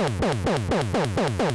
Boom, boom, boom, boom, boom, boom.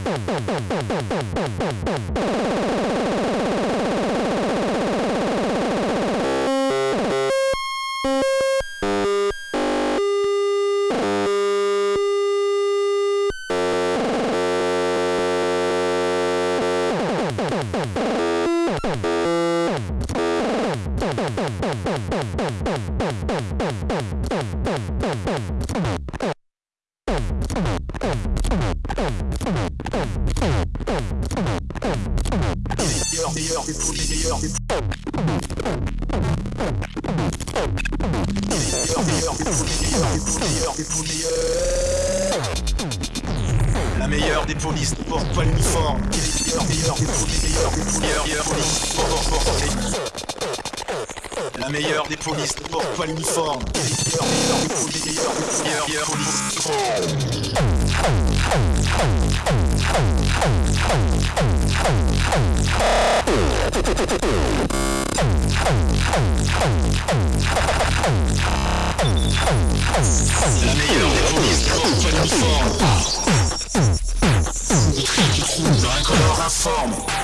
La meilleure des polices porte pas l'uniforme. La meilleure des polices porte l'uniforme. La meilleure des polices porte pas l'uniforme. Dans un color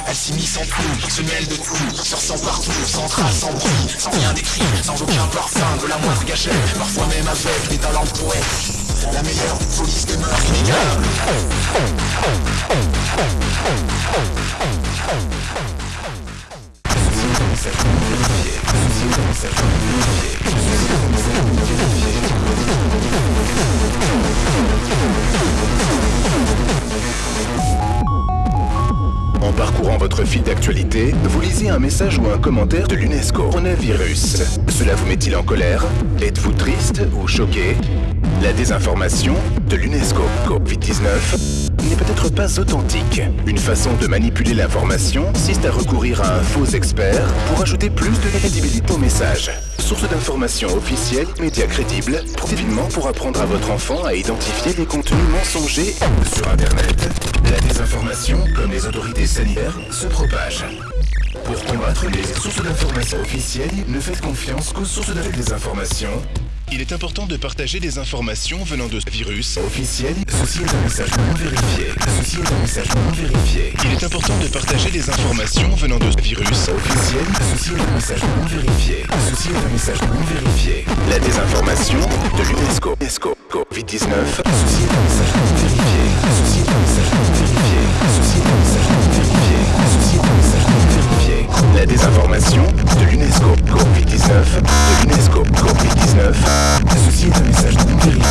elle s'immisce en tout, se mêle de tout, se ressent partout, sans trace, sans bruit, sans rien d'écrit, sans aucun parfum, de la moindre gâchette, parfois même avec des talents de poète. La meilleure police des mœurs inégales. En parcourant votre fil d'actualité, vous lisez un message ou un commentaire de l'UNESCO. Coronavirus. Cela vous met-il en colère? Êtes-vous triste ou choqué? La désinformation de l'UNESCO Covid-19 n'est peut-être pas authentique. Une façon de manipuler l'information consiste à recourir à un faux expert pour ajouter plus de crédibilité au message. Source d'information officielle, médias crédibles, profitement pour apprendre à votre enfant à identifier les contenus mensongers sur Internet. La désinformation, comme les autorités sanitaires, se propage. Pour combattre les sources d'information officielles, ne faites confiance qu'aux sources de désinformation. Il est important de partager des informations venant de ce virus officiel. Ceci est un message non vérifié. Ceci est un message non vérifié. Il est important de partager des informations venant de ce virus officiel. Ceci est un message non vérifié. Ceci est un message non vérifié. La désinformation de l'UNESCO. UNESCO. Covid-19. Ceci est un message non La désinformation de l'UNESCO. Covid-19. De l'UNESCO. Covid-19. Ceci est un message non vérifié.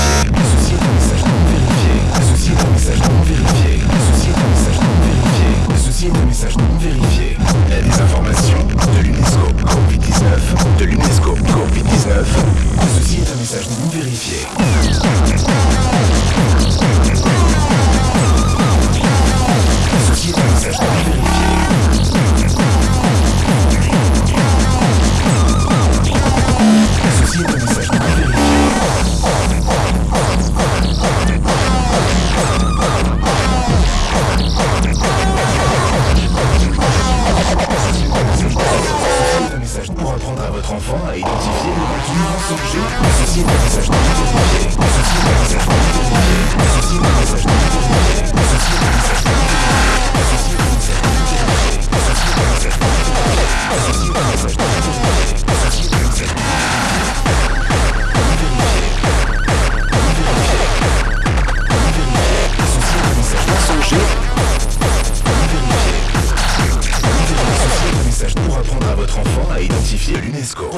Ceci est un message non vérifié. Ceci est un message non vérifié. Ceci est un message non vérifié. Ceci est un message non vérifié. La désinformation de l'UNESCO. Covid-19. De l'UNESCO. Covid-19. Ceci est un message non vérifié. Apprendre à votre enfant à identifier le contenu mensonger.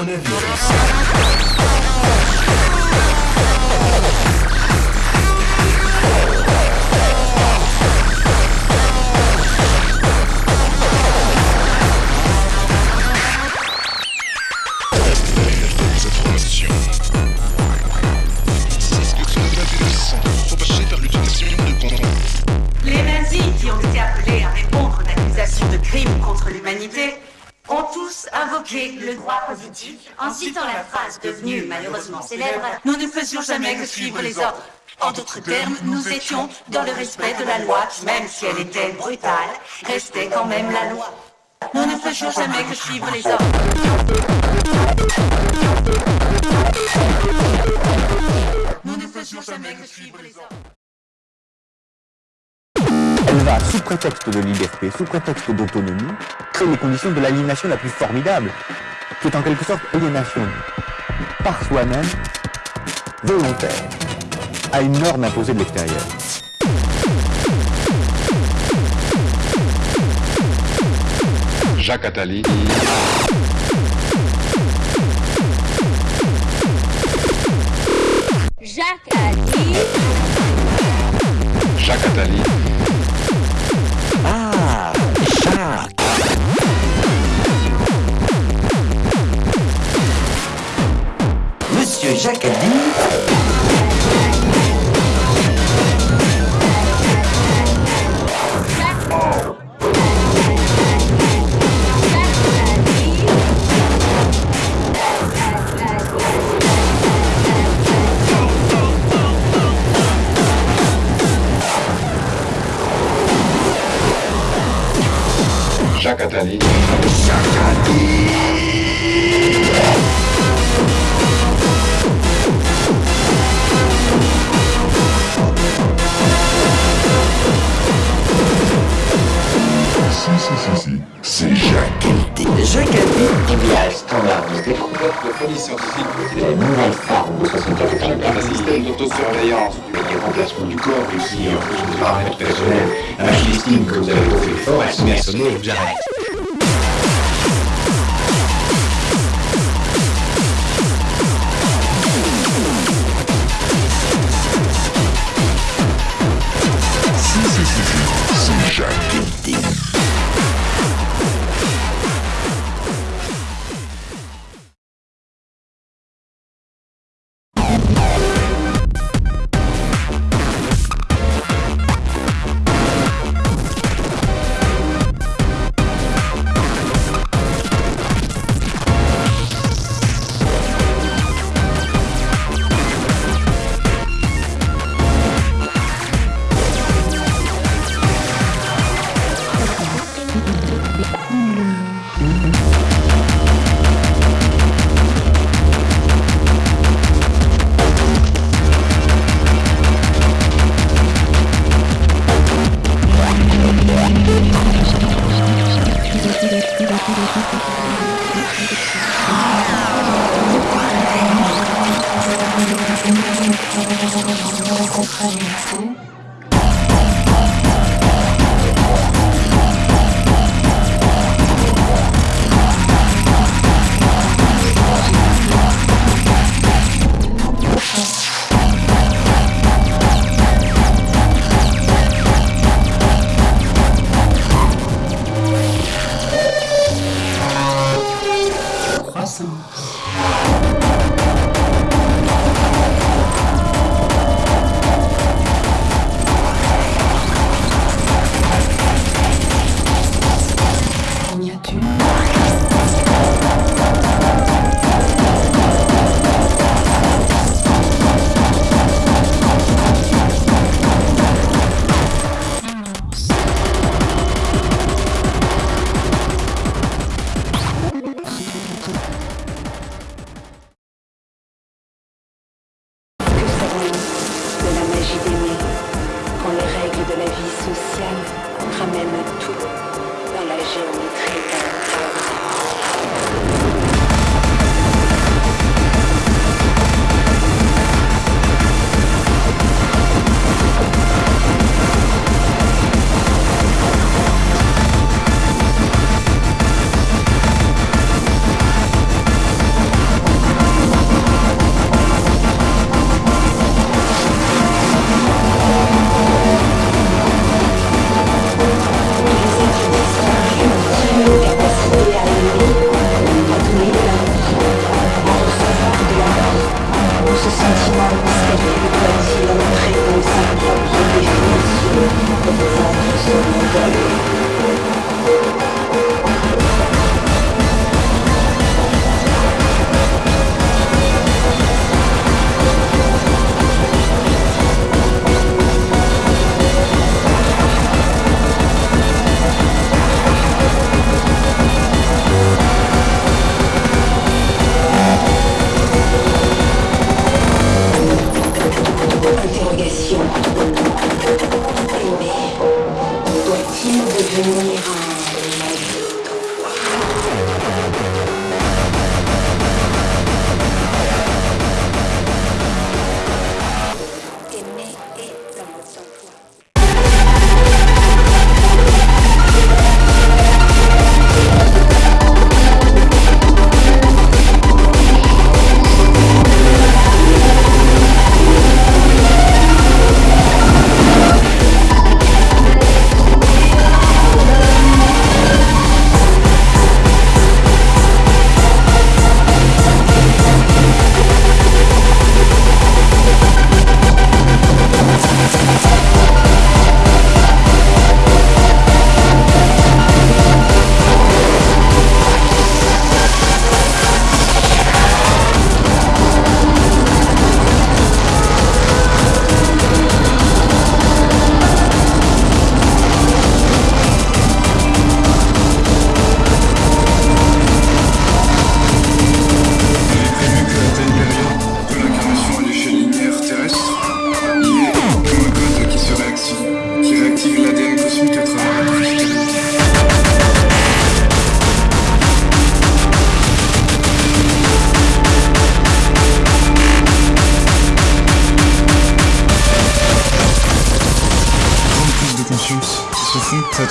l'UNESCO. Coronavirus. Des invoqué le droit positif en citant la phrase devenue malheureusement célèbre Nous ne faisions jamais que suivre les ordres. En d'autres termes, nous étions dans le respect de la loi même si elle était brutale, restait quand même la loi. Nous ne faisions jamais que suivre les ordres. Nous ne faisions jamais que suivre les ordres. Elle va, sous prétexte de liberté, sous prétexte d'autonomie, créer les conditions de l'aliénation la plus formidable, qui est en quelque sorte aliénation par soi-même, volontaire, à une norme imposée de l'extérieur. Jacques Attali. Jacques Attali. Jacques Attali. De folie scientifique de nouvelles formes de société un système d'autosurveillance Mais des remplacements du corps aussi en fonction des paramètres personnels. La machine estime que vous avez trop fait fort, elle se met à sonner et vous arrête. C'est Jacques.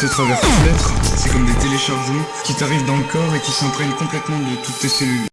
Te. C'est comme des téléchargements qui t'arrivent dans le corps et qui s'imprègnent complètement de toutes tes cellules.